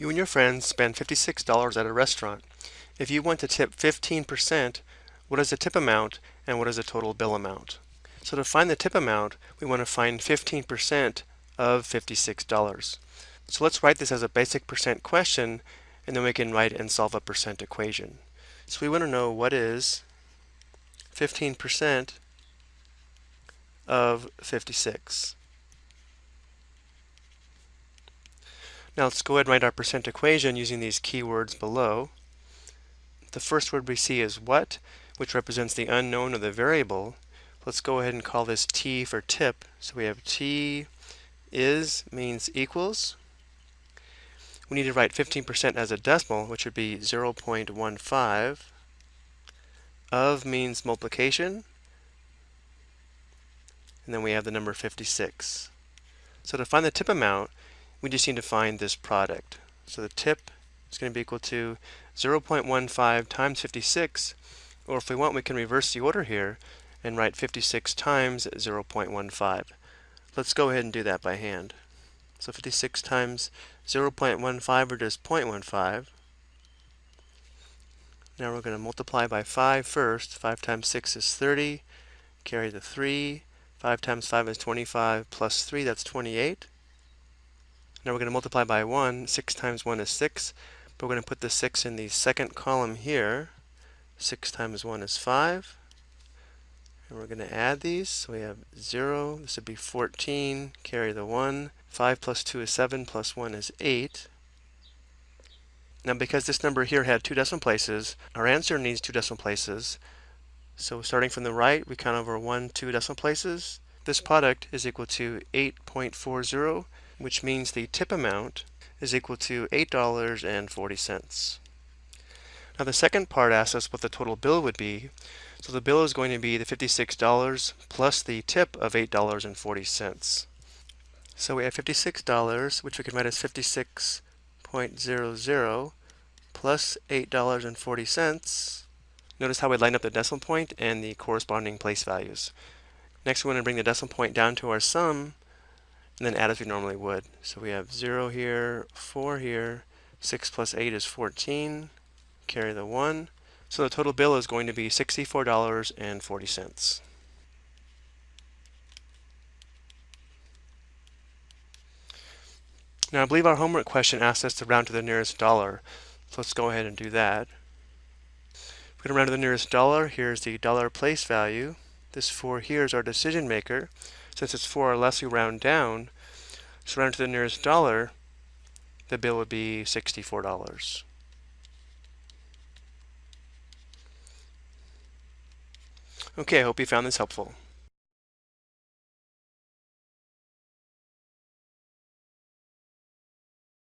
You and your friends spend $56 at a restaurant. If you want to tip 15%, what is the tip amount and what is the total bill amount? So to find the tip amount, we want to find 15% of $56. So let's write this as a basic percent question and then we can write and solve a percent equation. So we want to know what is 15% of 56. Now let's go ahead and write our percent equation using these keywords below. The first word we see is what, which represents the unknown or the variable. Let's go ahead and call this t for tip. So we have t is means equals. We need to write 15% as a decimal, which would be 0.15. Of means multiplication. And then we have the number 56. So to find the tip amount, we just need to find this product. So the tip is going to be equal to 0.15 times 56, or if we want, we can reverse the order here and write 56 times 0.15. Let's go ahead and do that by hand. So 56 times 0.15 or just 0.15. Now we're going to multiply by 5 first. 5 times 6 is 30. Carry the 3. 5 times 5 is 25 plus 3, that's 28. Now we're going to multiply by 1. 6 times 1 is 6. But we're going to put the 6 in the second column here. 6 times 1 is 5. And we're going to add these. So we have 0. This would be 14. Carry the 1. 5 plus 2 is 7. Plus 1 is 8. Now because this number here had two decimal places, our answer needs two decimal places. So starting from the right, we count over 1, 2 decimal places. This product is equal to 8.40 which means the tip amount is equal to $8.40. Now the second part asks us what the total bill would be. So the bill is going to be the $56 plus the tip of $8.40. So we have $56, which we can write as 56.00 plus $8.40. Notice how we line up the decimal point and the corresponding place values. Next, we want to bring the decimal point down to our sum, and then add as we normally would. So we have 0 here, 4 here, 6 plus 8 is 14, carry the 1. So the total bill is going to be $64.40. Now I believe our homework question asked us to round to the nearest dollar. So let's go ahead and do that. We're going to round to the nearest dollar. Here's the dollar place value. This 4 here is our decision maker. Since it's 4 or less, we round down. So round to the nearest dollar, the bill would be $64. Okay, I hope you found this helpful.